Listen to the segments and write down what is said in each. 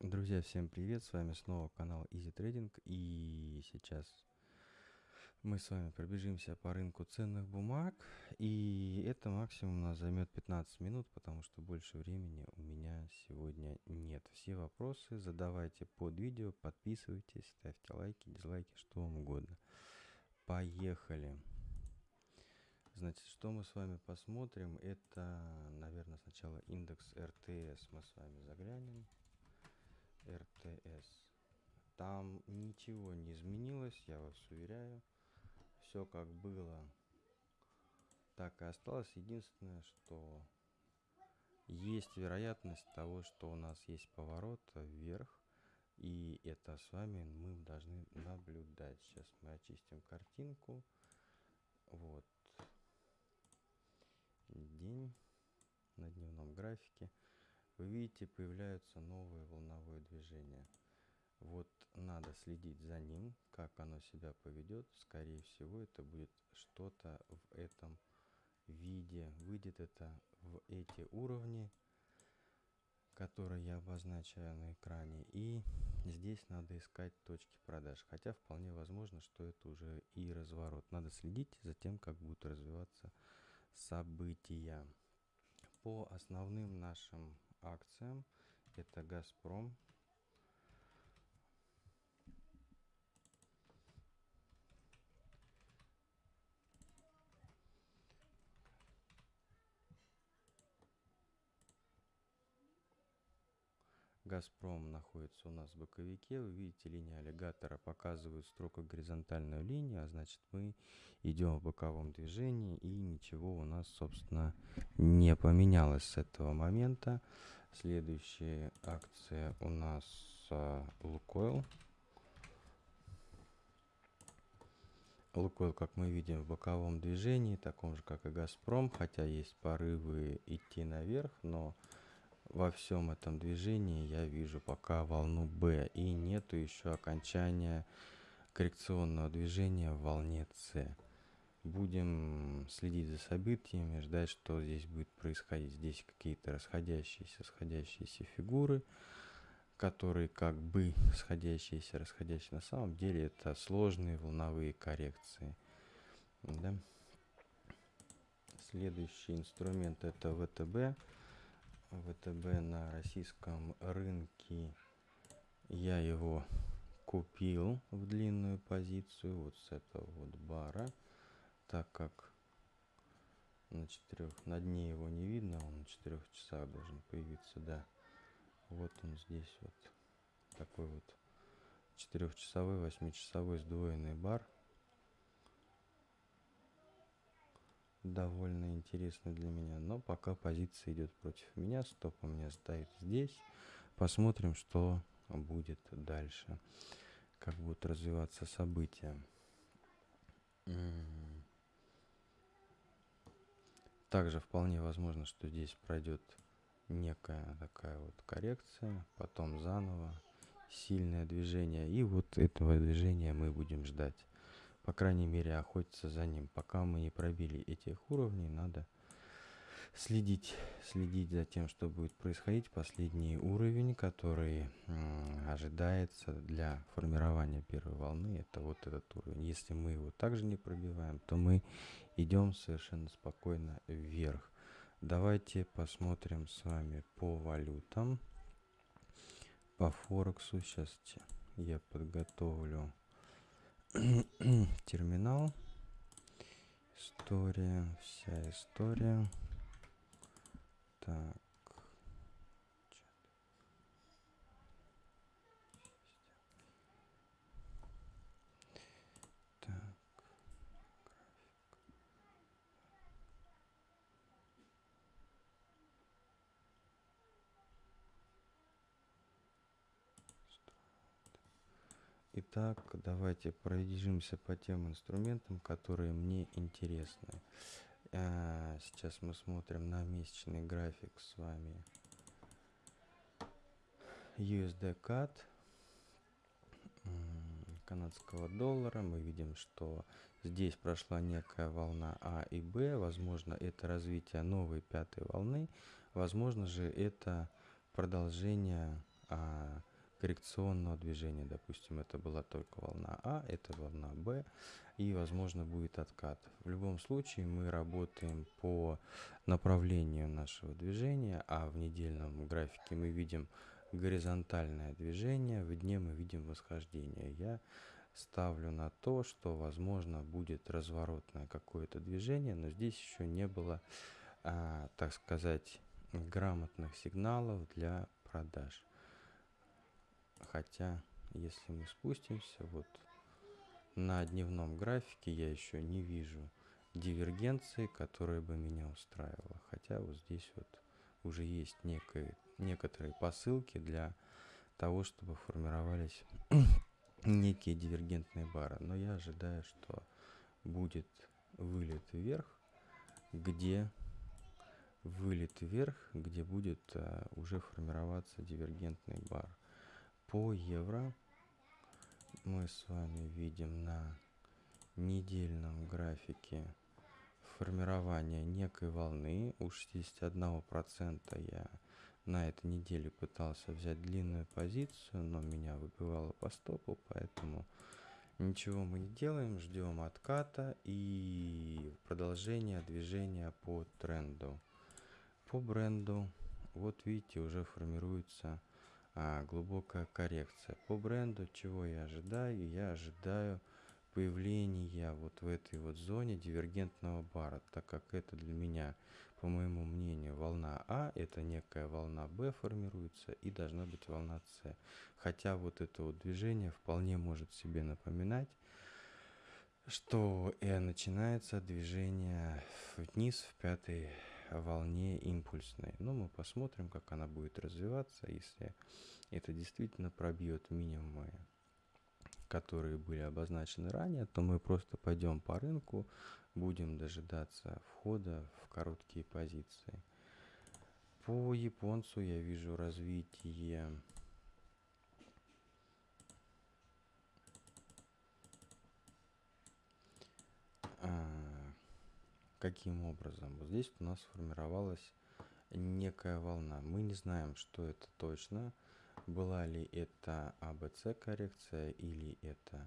Друзья, всем привет! С вами снова канал Easy Trading и сейчас мы с вами пробежимся по рынку ценных бумаг и это максимум нас займет 15 минут, потому что больше времени у меня сегодня нет. Все вопросы задавайте под видео, подписывайтесь, ставьте лайки, дизлайки, что вам угодно. Поехали! Значит, что мы с вами посмотрим, это, наверное, сначала индекс РТС мы с вами заглянем. РТС. Там ничего не изменилось, я вас уверяю. Все как было, так и осталось. Единственное, что есть вероятность того, что у нас есть поворот вверх. И это с вами мы должны наблюдать. Сейчас мы очистим картинку. Вот. День на дневном графике вы видите, появляются новые волновые движения. Вот надо следить за ним, как оно себя поведет. Скорее всего, это будет что-то в этом виде. Выйдет это в эти уровни, которые я обозначаю на экране. И здесь надо искать точки продаж. Хотя вполне возможно, что это уже и разворот. Надо следить за тем, как будут развиваться события. По основным нашим акциям. Это «Газпром». Газпром находится у нас в боковике. Вы видите, линия аллигатора показывает строго горизонтальную линию, а значит мы идем в боковом движении и ничего у нас, собственно, не поменялось с этого момента. Следующая акция у нас а, Лукойл. Лукойл, как мы видим, в боковом движении, таком же, как и Газпром, хотя есть порывы идти наверх, но во всем этом движении я вижу пока волну B и нету еще окончания коррекционного движения в волне C. Будем следить за событиями, ждать, что здесь будет происходить. Здесь какие-то расходящиеся, сходящиеся фигуры, которые как бы сходящиеся, расходящиеся. На самом деле это сложные волновые коррекции. Да? Следующий инструмент это ВТБ. ВТБ на российском рынке. Я его купил в длинную позицию вот с этого вот бара. Так как на четырех на дне его не видно он на четырех часах должен появиться да. Вот он здесь вот такой вот четырехчасовой восьмичасовой сдвоенный бар довольно интересный для меня. Но пока позиция идет против меня. Стоп у меня стоит здесь. Посмотрим, что будет дальше. Как будут развиваться события. Также вполне возможно, что здесь пройдет некая такая вот коррекция. Потом заново сильное движение. И вот этого движения мы будем ждать по крайней мере, охотиться за ним. Пока мы не пробили этих уровней, надо следить, следить за тем, что будет происходить. Последний уровень, который ожидается для формирования первой волны, это вот этот уровень. Если мы его также не пробиваем, то мы идем совершенно спокойно вверх. Давайте посмотрим с вами по валютам, по Форексу. Сейчас я подготовлю терминал. История вся история. Так Итак, давайте пробежимся по тем инструментам, которые мне интересны. А, сейчас мы смотрим на месячный график с вами. USD CAD канадского доллара. Мы видим, что здесь прошла некая волна А и Б. Возможно, это развитие новой пятой волны. Возможно же, это продолжение а, коррекционного движения. Допустим, это была только волна А, это волна Б, и, возможно, будет откат. В любом случае мы работаем по направлению нашего движения, а в недельном графике мы видим горизонтальное движение, в дне мы видим восхождение. Я ставлю на то, что, возможно, будет разворотное какое-то движение, но здесь еще не было, а, так сказать, грамотных сигналов для продаж. Хотя, если мы спустимся, вот на дневном графике я еще не вижу дивергенции, которая бы меня устраивала. Хотя вот здесь вот уже есть некие, некоторые посылки для того, чтобы формировались некие дивергентные бары. Но я ожидаю, что будет вылет вверх, где вылет вверх, где будет а, уже формироваться дивергентный бар. По евро мы с вами видим на недельном графике формирование некой волны. У 61% я на этой неделе пытался взять длинную позицию, но меня выбивало по стопу, поэтому ничего мы не делаем, ждем отката и продолжения движения по тренду. По бренду, вот видите, уже формируется а, глубокая коррекция. По бренду, чего я ожидаю? Я ожидаю появления вот в этой вот зоне дивергентного бара, так как это для меня, по моему мнению, волна А, это некая волна Б формируется и должна быть волна С. Хотя вот это вот движение вполне может себе напоминать, что э, начинается движение вниз в пятой волне импульсной. Но мы посмотрим, как она будет развиваться, если это действительно пробьет минимумы, которые были обозначены ранее, то мы просто пойдем по рынку, будем дожидаться входа в короткие позиции. По японцу я вижу развитие Каким образом? Вот здесь у нас сформировалась некая волна. Мы не знаем, что это точно. Была ли это АБЦ коррекция или это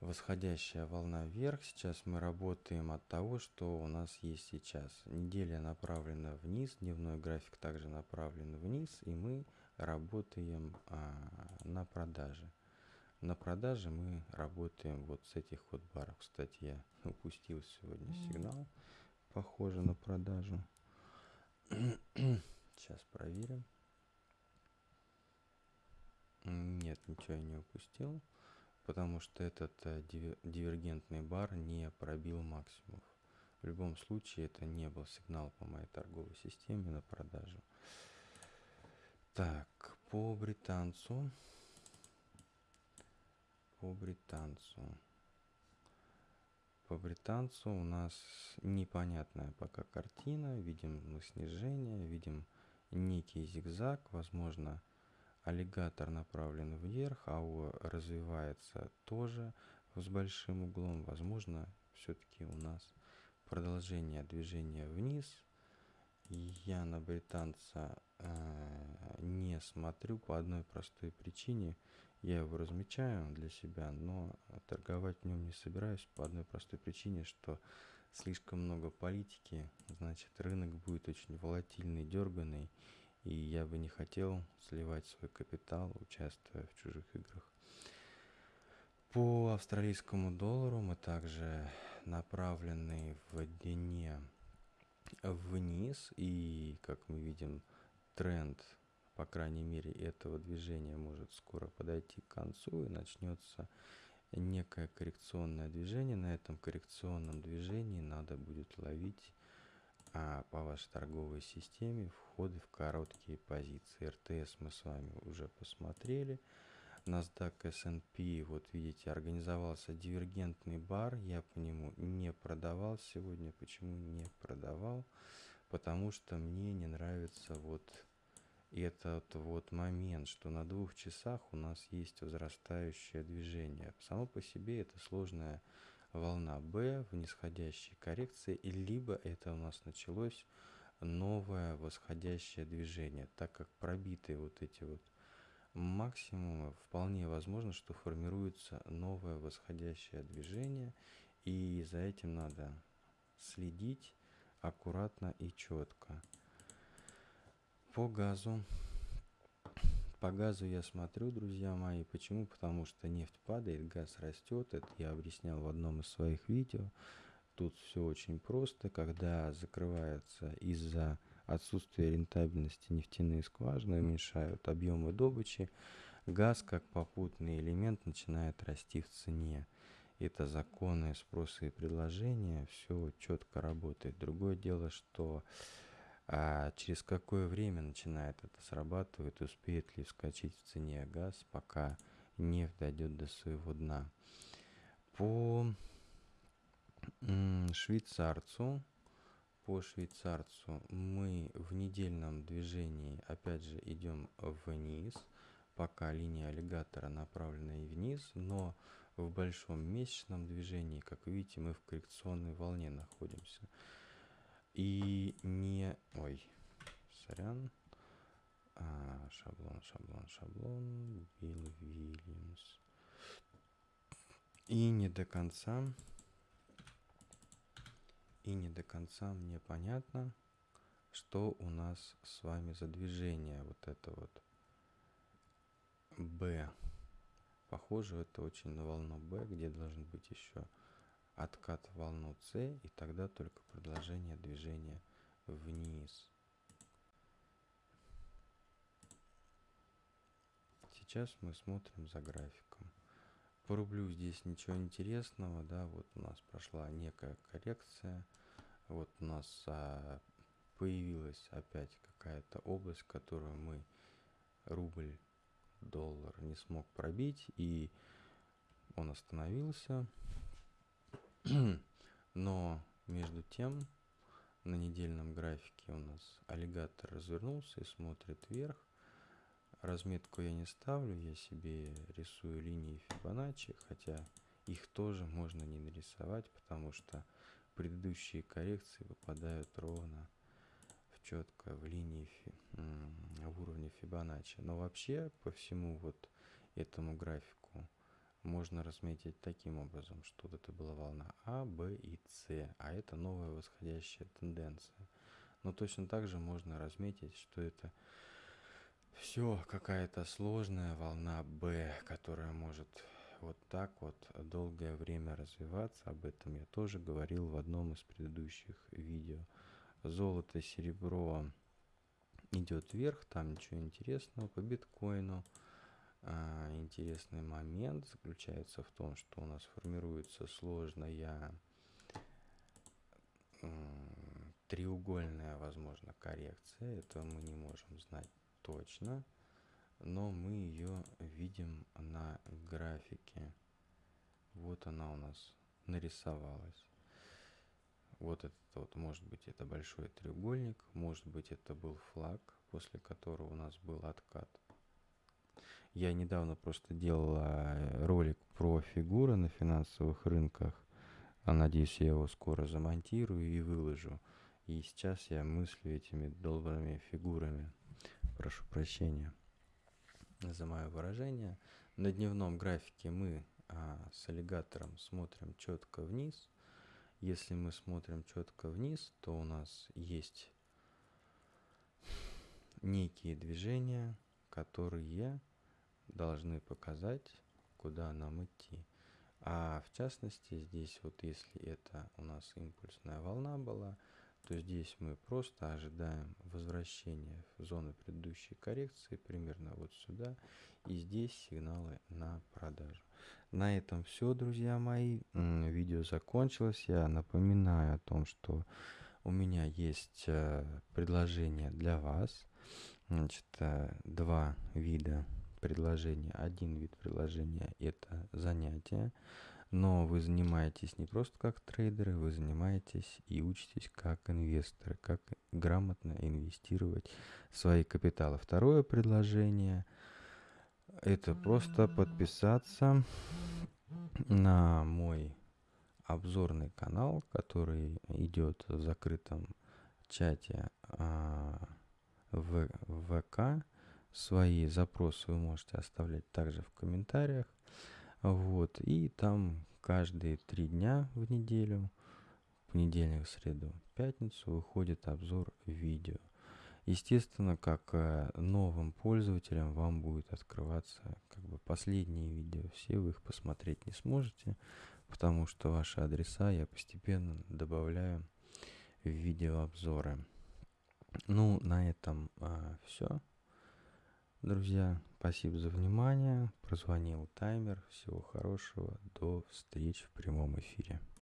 восходящая волна вверх. Сейчас мы работаем от того, что у нас есть сейчас. Неделя направлена вниз, дневной график также направлен вниз, и мы работаем а, на продаже. На продаже мы работаем вот с этих вот баров. Кстати, я упустил сегодня сигнал, похоже на продажу. Сейчас проверим. Нет, ничего я не упустил, потому что этот э, дивергентный бар не пробил максимум. В любом случае это не был сигнал по моей торговой системе на продажу. Так, по британцу по британцу. По британцу у нас непонятная пока картина. Видим мы снижение, видим некий зигзаг. Возможно, аллигатор направлен вверх, АО развивается тоже с большим углом. Возможно, все-таки у нас продолжение движения вниз. Я на британца э, не смотрю по одной простой причине – я его размечаю для себя, но торговать в нем не собираюсь по одной простой причине, что слишком много политики, значит рынок будет очень волатильный, дерганный, и я бы не хотел сливать свой капитал, участвуя в чужих играх. По австралийскому доллару мы также направлены в дне вниз, и, как мы видим, тренд по крайней мере, этого движения может скоро подойти к концу и начнется некое коррекционное движение. На этом коррекционном движении надо будет ловить а, по вашей торговой системе входы в короткие позиции. РТС мы с вами уже посмотрели. NASDAQ S&P, вот видите, организовался дивергентный бар. Я по нему не продавал сегодня. Почему не продавал? Потому что мне не нравится вот этот вот момент, что на двух часах у нас есть возрастающее движение. Само по себе это сложная волна B в нисходящей коррекции, и либо это у нас началось новое восходящее движение, так как пробиты вот эти вот максимум вполне возможно, что формируется новое восходящее движение, и за этим надо следить аккуратно и четко. По газу. По газу я смотрю, друзья мои. Почему? Потому что нефть падает, газ растет. Это я объяснял в одном из своих видео. Тут все очень просто. Когда закрывается из-за отсутствия рентабельности нефтяные скважины, уменьшают объемы добычи, газ как попутный элемент начинает расти в цене. Это законы спроса и предложения, все четко работает. Другое дело, что а через какое время начинает это срабатывать, успеет ли вскочить в цене газ, пока нефть дойдет до своего дна. По швейцарцу, по швейцарцу мы в недельном движении опять же идем вниз, пока линия аллигатора направлена и вниз, но в большом месячном движении, как видите, мы в коррекционной волне находимся. И не... Ой, сорян. А, шаблон, шаблон, шаблон. Билл Вильямс. И не до конца... И не до конца мне понятно, что у нас с вами за движение. Вот это вот Б. Похоже, это очень на волну Б, где должен быть еще откат волну С, и тогда только продолжение движения вниз. Сейчас мы смотрим за графиком. По рублю здесь ничего интересного, да, вот у нас прошла некая коррекция, вот у нас а, появилась опять какая-то область, которую мы рубль доллар не смог пробить и он остановился но между тем на недельном графике у нас аллигатор развернулся и смотрит вверх. Разметку я не ставлю я себе рисую линии фибоначчи хотя их тоже можно не нарисовать потому что предыдущие коррекции выпадают ровно в четко в линии в уровне фибоначчи но вообще по всему вот этому графику можно разметить таким образом, что вот это была волна А, Б и С, а это новая восходящая тенденция. Но точно так же можно разметить, что это все какая-то сложная волна Б, которая может вот так вот долгое время развиваться. Об этом я тоже говорил в одном из предыдущих видео. Золото, серебро идет вверх, там ничего интересного по биткоину. А, интересный момент заключается в том, что у нас формируется сложная треугольная, возможно, коррекция. Это мы не можем знать точно, но мы ее видим на графике. Вот она у нас нарисовалась. Вот это вот, может быть, это большой треугольник, может быть, это был флаг, после которого у нас был откат. Я недавно просто делал а, ролик про фигуры на финансовых рынках. А надеюсь, я его скоро замонтирую и выложу. И сейчас я мыслю этими долбанными фигурами. Прошу прощения за мое выражение. На дневном графике мы а, с аллигатором смотрим четко вниз. Если мы смотрим четко вниз, то у нас есть некие движения, которые должны показать, куда нам идти. А в частности, здесь вот если это у нас импульсная волна была, то здесь мы просто ожидаем возвращения в зону предыдущей коррекции, примерно вот сюда, и здесь сигналы на продажу. На этом все, друзья мои. Видео закончилось. Я напоминаю о том, что у меня есть э, предложение для вас. Значит, э, два вида предложения. Один вид предложения – это занятие, но вы занимаетесь не просто как трейдеры, вы занимаетесь и учитесь как инвесторы, как грамотно инвестировать свои капиталы. Второе предложение – это просто подписаться на мой обзорный канал, который идет в закрытом чате а, в ВК Свои запросы вы можете оставлять также в комментариях. Вот, и там каждые три дня в неделю, понедельник, среду, пятницу выходит обзор видео. Естественно, как э, новым пользователям вам будет открываться как бы последние видео. Все вы их посмотреть не сможете, потому что ваши адреса я постепенно добавляю в видеообзоры. Ну, на этом а, все. Друзья, спасибо за внимание. Прозвонил таймер. Всего хорошего. До встречи в прямом эфире.